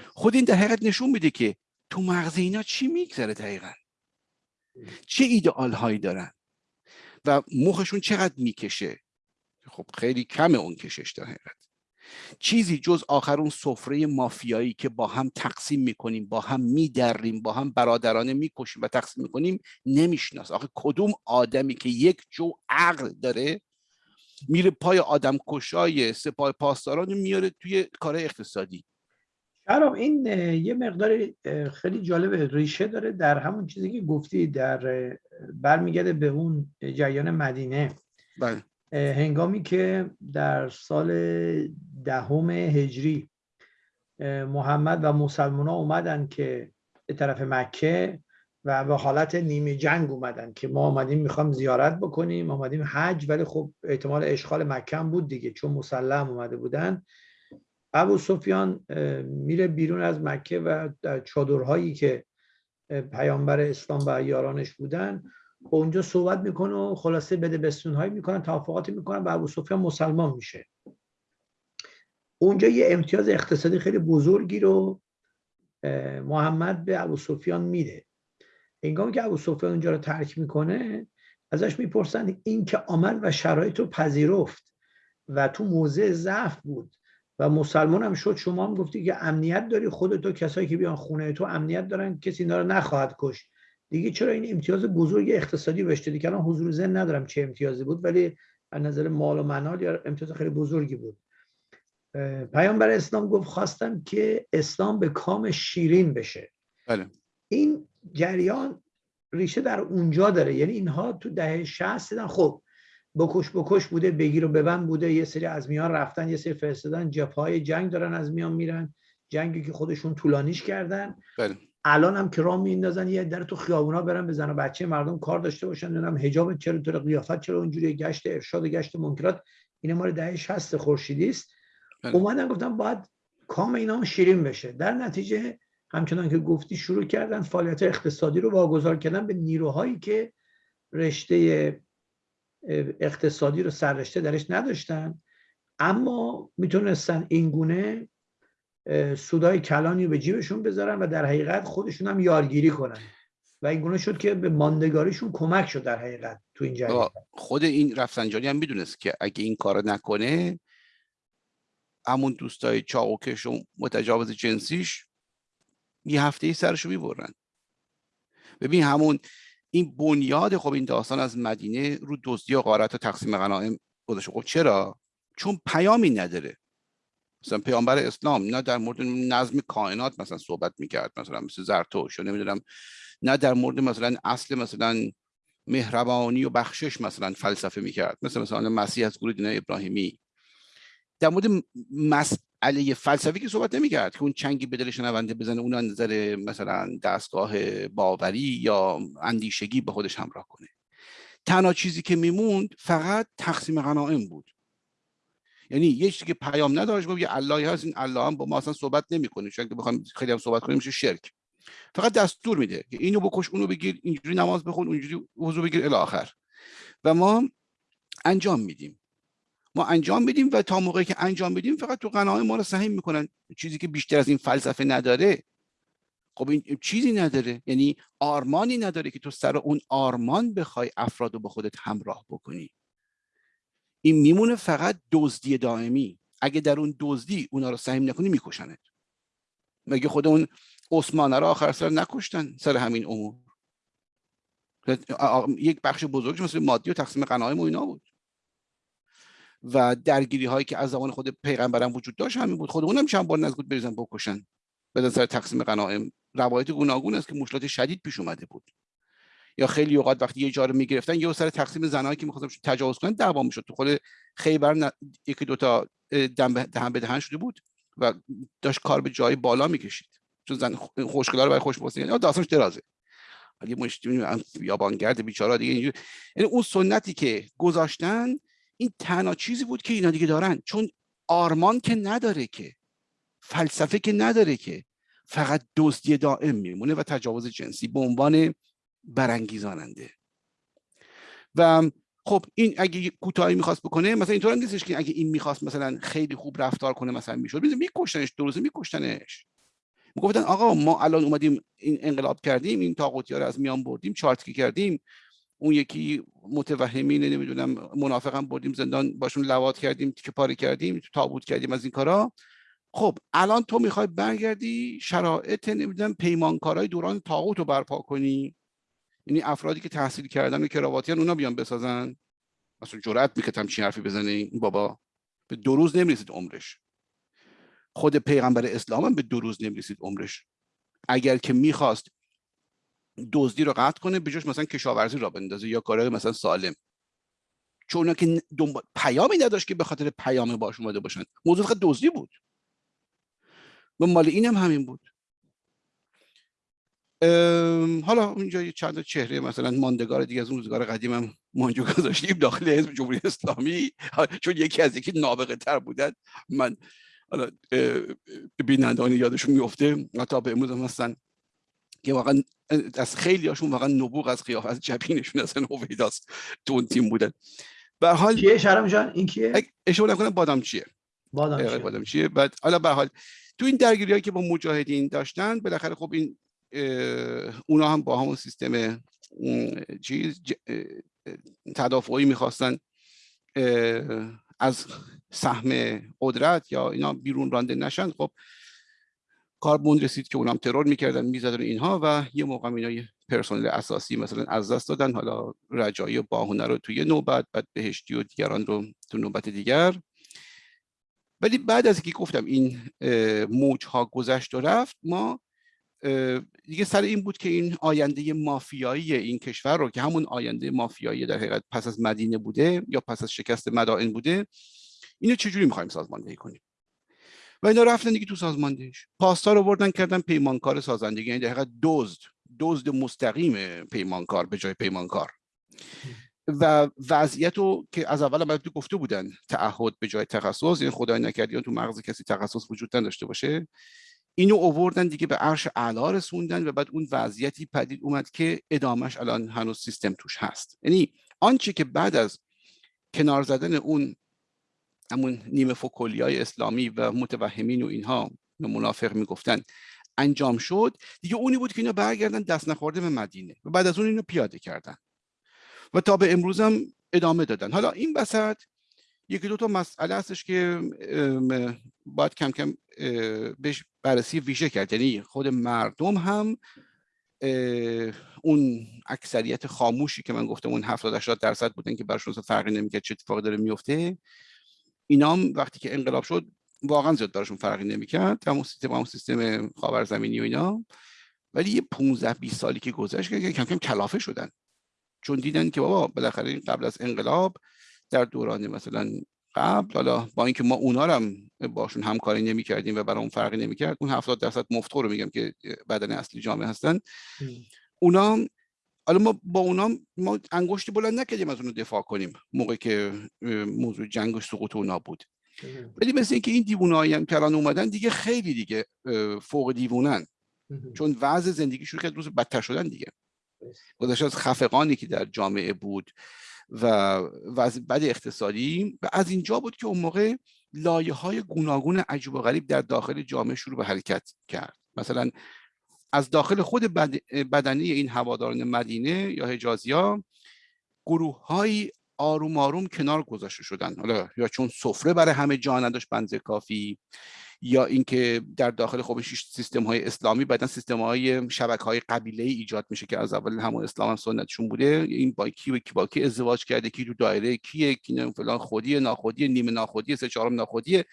Speaker 2: خود این در حقیقت نشون میده که تو مغز اینا چی میگذره دقیقا؟ چه ایدئال هایی دارن؟ و مخشون چقدر می‌کشه؟ خب خیلی کم اون کشش در حقیقت. چیزی جز آخر اون سفره مافیایی که با هم تقسیم می‌کنیم با هم میدریم با هم برادرانه می‌کشیم و تقسیم می‌کنیم نمیشناس. آخه کدوم آدمی که یک جو عقل داره میره پای آدم کشای سپاه پاسداران میاره توی کار اقتصادی
Speaker 1: شرام این یه مقدار خیلی جالب ریشه داره در همون چیزی که گفتی در برمیگرده به اون جریان مدینه
Speaker 2: بله.
Speaker 1: هنگامی که در سال دهم هجری محمد و مسلمان ها اومدن که به طرف مکه و به حالت نیمه جنگ اومدن که ما آمدیم می‌خوام زیارت بکنیم آمدیم حج ولی خب احتمال اشغال مکه هم بود دیگه چون مسلم اومده بودن. ابو سفیان میره بیرون از مکه و در چادرهایی که پیامبر اسلام و یارانش بودن و اونجا صحبت می‌کنه و خلاصه بده بستون هایی می‌کنن توافقاتی می‌کنن و ابو سفیان مسلمان میشه. اونجا یه امتیاز اقتصادی خیلی بزرگی رو محمد به ابو سفیان میده. هنگامی که ابو سفیان اونجا رو ترک می‌کنه ازش می‌پرسن این که آمد و شرایط رو پذیرفت و تو موضع ضعف بود و مسلمان هم شد شما هم گفتی که امنیت داری خودتو کسایی که بیان خونه تو امنیت دارن کسی اینا رو نخواهد کش دیگه چرا این امتیاز بزرگ اقتصادی بهش دادی؟ که الان حضور زن ندارم چه امتیازی بود ولی از نظر مال و منال یا امتیاز خیلی بزرگی بود. پیامبر اسلام گفت خواستم که اسلام به کام شیرین بشه.
Speaker 2: بله.
Speaker 1: این جریان ریشه در اونجا داره. یعنی اینها تو دهه 60 دیدن خب بکش بکش بوده بگیر و ببند بوده. یه سری از میان رفتن یه سری فرستادن. جبهه جنگ دارن از میان میرن. جنگی که خودشون طولانیش کردن.
Speaker 2: بله.
Speaker 1: الان هم که راه میندازن یه در تو خیابونا برن بزن و بچه مردم کار داشته باشن. نمی‌دونم حجاب چرا طور قیافت چرا اونجوری گشت ارشاد و گشت منکرات. این مال دهه 60 خورشیدی است بله. اومدن گفتم باید کام اینا شیرین بشه. در نتیجه همچنان که گفتی شروع کردن فعالیت اقتصادی رو واگذار کردن به نیروهایی که رشته اقتصادی رو سررشته درش نداشتن. اما می‌تونستن اینگونه سودای کلانی رو به جیبشون بذارن و در حقیقت خودشون هم یارگیری کنن. و اینگونه شد که به ماندگاریشون کمک شد در حقیقت تو این جریان.
Speaker 2: خود این رفسنجانی هم می‌دونست که اگه این کار نکنه همون دوستای چاقوکش و متجاوز جنسیش یه هفته ای سرشو می‌برن. ببین همون این بنیاد خب این داستان از مدینه رو دزدی و غارت و تقسیم غنایم گذاشته خب چرا؟ چون پیامی نداره. مثلا پیامبر اسلام نه در مورد نظم کائنات مثلا صحبت می‌کرد مثلا مثل زرتوش یا نمی‌دونم نه در مورد مثلا اصل مثلا مهربانی و بخشش مثلا فلسفه می‌کرد. مثل مثلا مسیح از گروه دینه ابراهیمی. در مورد مسئله فلسفی که صحبت نمی‌کرد که اون چنگی به دل شنونده بزنه اون نظر مثلا دستگاه باوری یا اندیشگی به خودش همراه کنه. تنها چیزی که میموند فقط تقسیم غنائم بود. یعنی یه چیزی که پیام نداشت گفت یه اللهی هست این الله هم با ما اصلا صحبت نمی‌کنه. چون که بخوام خیلی هم صحبت کنیم میشه شرک. فقط دستور میده که اینو بکش اونو بگیر اینجوری نماز بخون اونجوری وضو بگیر الی آخر. و ما انجام میدیم. ما انجام بدیم و تا موقعی که انجام بدیم فقط تو قناعه ما رو سهم می‌کنن. چیزی که بیشتر از این فلسفه نداره خب این چیزی نداره. یعنی آرمانی نداره که تو سر اون آرمان بخوای افراد رو به خودت همراه بکنی. این میمونه فقط دزدی دائمی. اگه در اون دزدی اونا رو سهم نکنی میکشنت. مگه خود اون عثمانه رو آخر سر نکشتن سر همین امور؟ یک بخش بزرگش مثل مادی و تقسیم قنایم و اینا بود. و درگیری هایی که از زمان خود پیغمبرم وجود داشت همین بود. خود اونم چند بار نزد بریزن بکشن. به سر تقسیم غنایم. روایت گوناگون است که مشکلات شدید پیش اومده بود. یا خیلی اوقات وقتی یه جا رو می‌گرفتن یه سر تقسیم زنایی که می‌خواستن تجاوز کنن دعوا می‌شد. تو خود خیبر ن... یکی دوتا دهن به دهن شده بود و داشت کار به جای بالا می‌کشید. چون زن خوشگلا رو برای خوش یعنی داستانش درازه. ولی مشتی یابانگرد بیچاره دیگه اینجوری. یعنی اون سنتی که گذاشتن این تنها چیزی بود که اینا دیگه دارن. چون آرمان که نداره که فلسفه که نداره که فقط دزدی دائم میمونه و تجاوز جنسی به عنوان برانگیزاننده. و خب این اگه کوتاهی می‌خواست بکنه مثلا اینطور نیستش که اگه این می‌خواست مثلا خیلی خوب رفتار کنه مثلا می‌شد. میکشتنش دو روزه میکشتنش. می‌گفتن آقا ما الان اومدیم این انقلاب کردیم این تاقوتی ها رو از میان بردیم چارتکی کردیم. اون یکی متوهمین نمی‌دونم منافقم بردیم زندان باشون لوات کردیم که پاره کردیم تابوت کردیم از این کارا. خب الان تو می‌خوای برگردی شرایط نمی‌دونم پیمانکارای دوران تاغوت رو برپا کنی. یعنی افرادی که تحصیل کردن و کراواتیان اونا بیان بسازن. اصلا جرأت می‌کردم چی حرفی بزنه. این بابا به دو روز نمی‌رسید عمرش. خود پیغمبر اسلام هم به دو روز نمی‌رسید عمرش. اگر که می‌خواست دزدی رو قطع کنه به جاش مثلا کشاورزی را بندازه یا کارهای مثلا سالم. چون که دنبال پیامی نداشت که به خاطر پیام باش اومده باشن. موضوع فقط دزدی بود. و مال اینم همین بود. حالا اونجا چند چهره مثلا ماندگار دیگه از اون روزگار قدیم هم مانجو گذاشتیم داخل حزب جمهوری اسلامی. چون یکی از یکی نابغه تر بودن من حالا بینندانی یادشون میفته تا به امروز هم هستن. که واقعا از خیلی هاشون واقعا نبوغ از قیافه از جبینشون اصلا هویداست تو اون تیم بودن
Speaker 1: به حال کیه شرم جان این کیه؟
Speaker 2: اشاره نکنم بادام چیه؟
Speaker 1: بادام چیه.
Speaker 2: بادام چیه؟ بعد حالا به حال تو این درگیری که با مجاهدین داشتن بالاخره خب این اونا هم با همون سیستم چیز تدافعی می‌خواستن از سهم قدرت یا اینا بیرون رانده نشن خب کاربون رسید که اونام ترور می‌کردن می‌زدن اینها و یه موقع اینا پرسنل اساسی مثلا از دست دادن. حالا رجایی و باهونه رو توی نوبت بعد بهشتی و دیگران رو تو نوبت دیگر. ولی بعد از اینکه گفتم این موج ها گذشت و رفت ما دیگه سر این بود که این آینده مافیایی این کشور رو که همون آینده مافیایی در حقیقت پس از مدینه بوده یا پس از شکست مدائن بوده اینو چجوری می‌خوایم سازماندهی کنیم؟ و اینا رفتن دیگه تو سازماندهیش پاستا رو بردن کردن پیمانکار سازندگی. یعنی در حقیقت دزد دزد مستقیم پیمانکار به جای پیمانکار. و وضعیت رو که از اول هم گفته بودن تعهد به جای تخصص یعنی خدای نکرد تو مغز کسی تخصص وجود نداشته باشه اینو اووردن دیگه به عرش اعلا رسوندن و بعد اون وضعیتی پدید اومد که ادامش الان هنوز سیستم توش هست. یعنی آنچه که بعد از کنار زدن اون همون نیمه های اسلامی و متوهمین و اینها منافق می‌گفتن. انجام شد. دیگه اونی بود که اینا برگردن دست نخورده به مدینه و بعد از اون اینو پیاده کردن. و تا به امروز هم ادامه دادن. حالا این وسط یکی دو تا مسئله هستش که باید کم کم بهش بررسی ویژه کرد. یعنی خود مردم هم اون اکثریت خاموشی که من گفتم اون 70 80 درصد بودن که براشون فرقی نمی‌کرد چه اتفاقی داره میفته اینا هم وقتی که انقلاب شد واقعا زیاد براشون فرقی نمی‌کرد. همون سیستم همون سیستم خاورزمینی و اینا. ولی یه 15 20 سالی که گذشت که کم کم کلافه شدن. چون دیدن که بابا بالاخره قبل از انقلاب در دوران مثلا قبل حالا با اینکه ما اونا رو هم باشون همکاری نمی کردیم و برای اون فرقی نمی کرد اون 70 درصد مفتخور رو میگم که بدن اصلی جامعه هستن. اونا حالا ما با اونا ما انگشتی بلند نکردیم از اون دفاع کنیم موقعی که موضوع جنگ و سقوط اونا بود. ولی مثل اینکه این دیوونایی هم کلان اومدن دیگه خیلی دیگه فوق دیوونن. چون وضع زندگیشون خیلی روز بدتر شدن دیگه. گذشته از خفقانی که در جامعه بود و وضع بد اقتصادی و از اینجا بود که اون موقع لایه های گوناگون عجیب و غریب در داخل جامعه شروع به حرکت کرد. مثلا از داخل خود بدنی این هواداران مدینه یا حجازی ها گروه های آروم آروم کنار گذاشته شدن. حالا یا چون سفره برای همه جا نداشت بنز کافی یا اینکه در داخل خب سیستم های اسلامی بعدا سیستم های شبکه های قبیله ای ایجاد میشه که از اول همون اسلام هم سنتشون بوده. این با کی و کی با کی ازدواج کرده کی تو دایره کیه کی فلان خودی ناخودی نیمه ناخودی سه چهارم ناخودی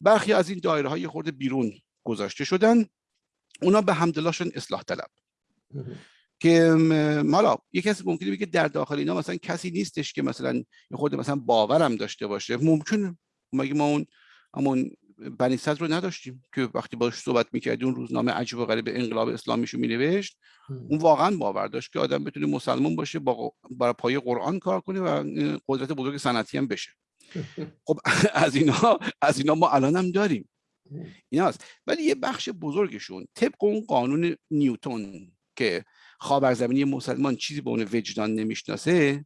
Speaker 2: برخی از این دایره های خورده بیرون گذاشته شدن. اونا به همدلاشون اصلاح طلب. که حالا یه کسی ممکنه بگه در داخل اینا مثلا کسی نیستش که مثلا خود مثلا باورم داشته باشه. ممکنه مگه ما اون همون بنی صدر رو نداشتیم که وقتی باش صحبت می‌کردی اون روزنامه عجیب و غریب انقلاب اسلامیشو مینوشت؟ اون واقعا باور داشت که آدم بتونه مسلمان باشه با برای پای قرآن کار کنه و قدرت بزرگ صنعتی هم بشه. خب از اینا از اینا ما الان هم داریم. ایناست ولی یه بخش بزرگشون طبق اون قانون نیوتون که خاورزمینی مسلمان چیزی به اون وجدان نمی‌شناسه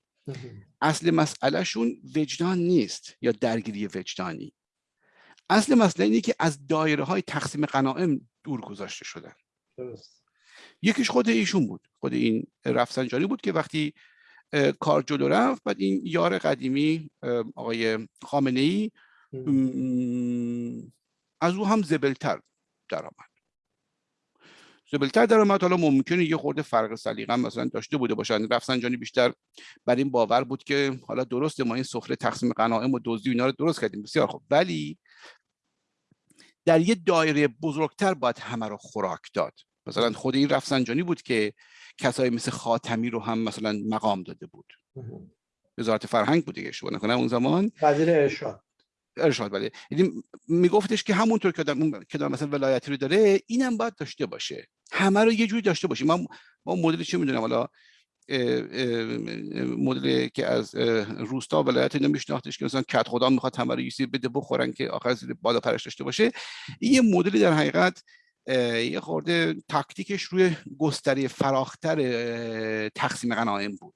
Speaker 2: اصل مسئلهشون وجدان نیست یا درگیری وجدانی. اصل مسئله اینه که از دایره های تقسیم قناعم دور گذاشته شدن. یکیش خود ایشون بود. خود این رفسنجانی بود که وقتی کار جلو رفت بعد این یار قدیمی آقای خامنه ای از او هم زبلتر درآمد. زبلتر درآمد حالا ممکنه یه خورده فرق سلیقه مثلا داشته بوده باشن رفسنجانی بیشتر بر این باور بود که حالا درسته ما این سفره تقسیم غنایم و دزدی اینا رو درست کردیم. بسیار خوب. ولی در یه دایره بزرگتر باید همه رو خوراک داد. مثلا خود این رفسنجانی بود که کسایی مثل خاتمی رو هم مثلا مقام داده بود. وزارت فرهنگ بود دیگه شما نکنه اون زمان
Speaker 1: وزیر ارشاد.
Speaker 2: ارشاد بله. یعنی میگفتش که همونطور که دارم که مثلا ولایتی رو داره اینم باید داشته باشه. همه رو یه جوری داشته باشه. ما ما مدل چه می‌دونم؟ حالا مدل که از روستا ولایت اینو میشناختش که مثلا کت خدا می‌خواد همه رو یسی بده بخورن که آخر زیر بالا پرش داشته باشه. این یه مدلی در حقیقت یه خورده تاکتیکش روی گستری فراختر تقسیم غنایم بود.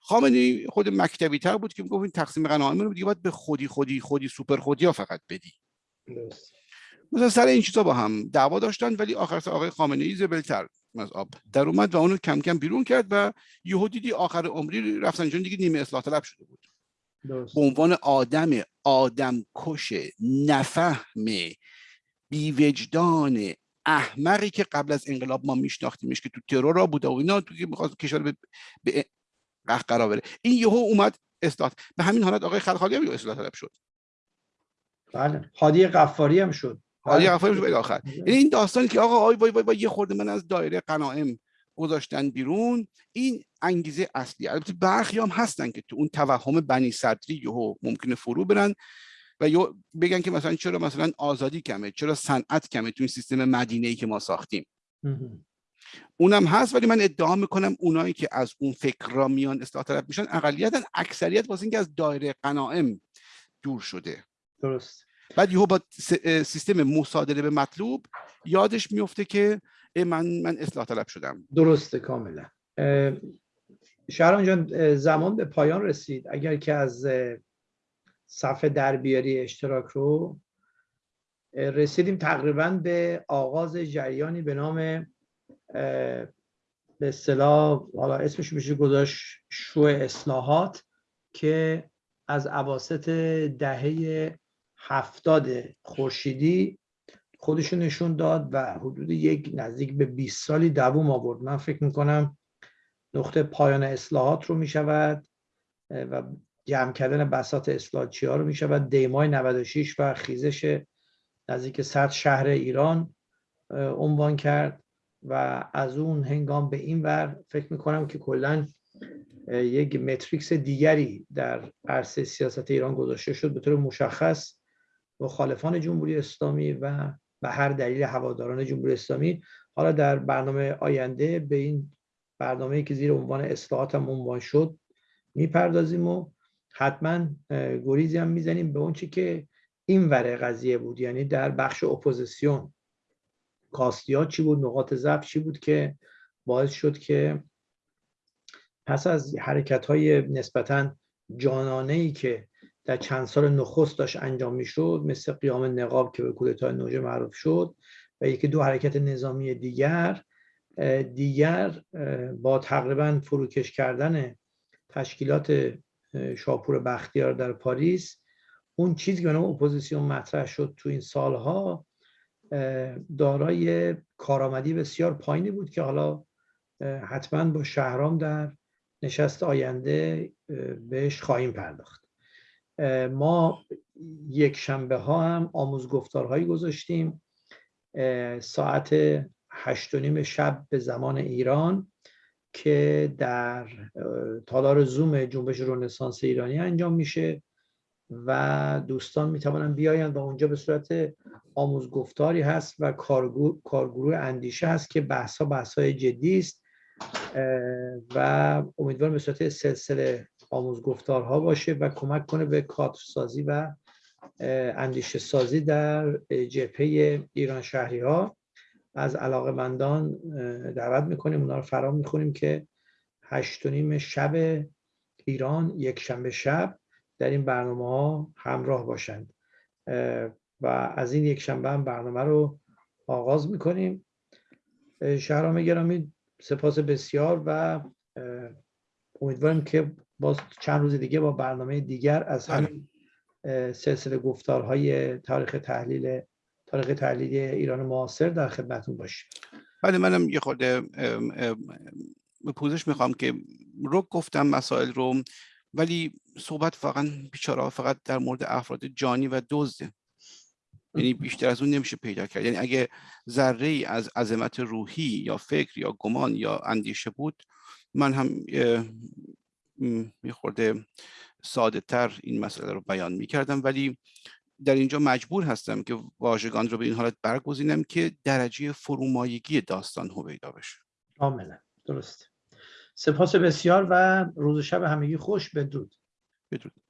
Speaker 2: خامنه‌ای خود مکتبی تر بود که می‌گفت این تقسیم غنایم رو دیگه باید به خودی خودی خودی سوپر خودی ها فقط بدی. مثلا سر این چیزا با هم دعوا داشتن ولی آخر سر آقای خامنه ای زبلتر از آب در اومد و اونو کم کم بیرون کرد و یهو دیدی آخر عمری رفتن چون دیگه نیمه اصلاح طلب شده بود. به عنوان آدم آدم کش نفهم بیوجدان احمقی که قبل از انقلاب ما میشناختیمش که تو ترور را بوده و اینا تو که می‌خواست کشور به, به قرار بره این یهو اومد اصلاح به همین حالت آقای خلخالی هم اصلاح طلب شد.
Speaker 1: بله. هادی قفاری هم شد.
Speaker 2: هادی قفاری شد. آخر یعنی این داستانی که آقا آی وای وای, وای یه خورده من از دایره قناعم گذاشتن بیرون این انگیزه اصلی. البته برخی هم هستن که تو اون توهم بنی صدری یهو ممکنه فرو برن و یا بگن که مثلا چرا مثلا آزادی کمه چرا صنعت کمه تو این سیستم مدینه ای که ما ساختیم. اونم هست ولی من ادعا می‌کنم اونایی که از اون فکر را میان اصلاح طلب میشن اقلیتا اکثریت واسه اینکه از دایره قناعم دور شده.
Speaker 1: درست.
Speaker 2: بعد یهو با سیستم مصادره به مطلوب یادش میفته که من من اصلاح طلب شدم.
Speaker 1: درسته کاملا. شهران جان زمان به پایان رسید. اگر که از صفحه دربیاری اشتراک رو رسیدیم تقریبا به آغاز جریانی به نام به اصطلاح حالا اسمش میشه گذاشت شو اصلاحات که از عواست دهه هفتاد خورشیدی خودشون نشون داد و حدود یک نزدیک به 20 سالی دووم آورد. من فکر می‌کنم نقطه پایان اصلاحات رو می‌شود و جمع کردن بسات اصلاحچی ها رو می شود دیمای 96 و خیزش نزدیک 100 شهر ایران عنوان کرد. و از اون هنگام به این ور فکر می کنم که کلا یک متریکس دیگری در عرصه سیاست ایران گذاشته شد به طور مشخص مخالفان جمهوری اسلامی و به هر دلیل هواداران جمهوری اسلامی. حالا در برنامه آینده به این برنامه که زیر عنوان اصلاحات هم عنوان شد می‌پردازیم و حتما گریزی هم می‌زنیم به اون چی که این وره قضیه بود یعنی در بخش اپوزیسیون. کاستیات چی بود نقاط ضعف چی بود که باعث شد که پس از حرکت های نسبتا جانانه ای که در چند سال نخست داشت انجام می‌شد مثل قیام نقاب که به کودتای نوژه معروف شد و یکی دو حرکت نظامی دیگر دیگر با تقریبا فروکش کردن تشکیلات شاپور بختیار در پاریس اون چیزی که به اپوزیسیون مطرح شد تو این سالها دارای کارآمدی بسیار پایینی بود که حالا حتما با شهرام در نشست آینده بهش خواهیم پرداخت. ما یک شنبه ها هم آموزگفتارهایی گذاشتیم. ساعت هشت و نیم شب به زمان ایران که در تالار زوم جنبش رنسانس ایرانی انجام میشه. و دوستان می‌توانن بیاین و اونجا به صورت آموزگفتاری هست و کارگروه اندیشه هست که بحث ها بحث های جدی است و امیدوارم به صورت سلسله آموزگفتارها باشه و کمک کنه به کادر سازی و اندیشه سازی در جبهه ایران شهری ها از علاقه مندان دعوت می‌کنیم اونا رو فرام می‌خونیم که هشت و نیم شب ایران یک شنبه شب در این برنامه ها همراه باشند. و از این یک شنبه هم برنامه رو آغاز می‌کنیم. شهرام گرامی سپاس بسیار و امیدواریم که باز چند روز دیگه با برنامه دیگر از همین سلسله گفتارهای تاریخ تحلیل تاریخ تحلیلی ایران معاصر در خدمتون باشیم.
Speaker 2: بله منم یه خورده پوزش می‌خوام که رو گفتم مسائل رو ولی صحبت فقط بیچاره فقط در مورد افراد جانی و دزده. یعنی بیشتر از اون نمیشه پیدا کرد. یعنی اگه ذره ای از عظمت روحی یا فکر یا گمان یا اندیشه بود من هم یه خورده ساده تر این مسئله رو بیان می کردم ولی در اینجا مجبور هستم که واژگان رو به این حالت برگزینم که درجه فرومایگی داستان هویدا بشه.
Speaker 1: کاملا. درست سپاس بسیار و روز شب همگی خوش بدرود.
Speaker 2: بدرود.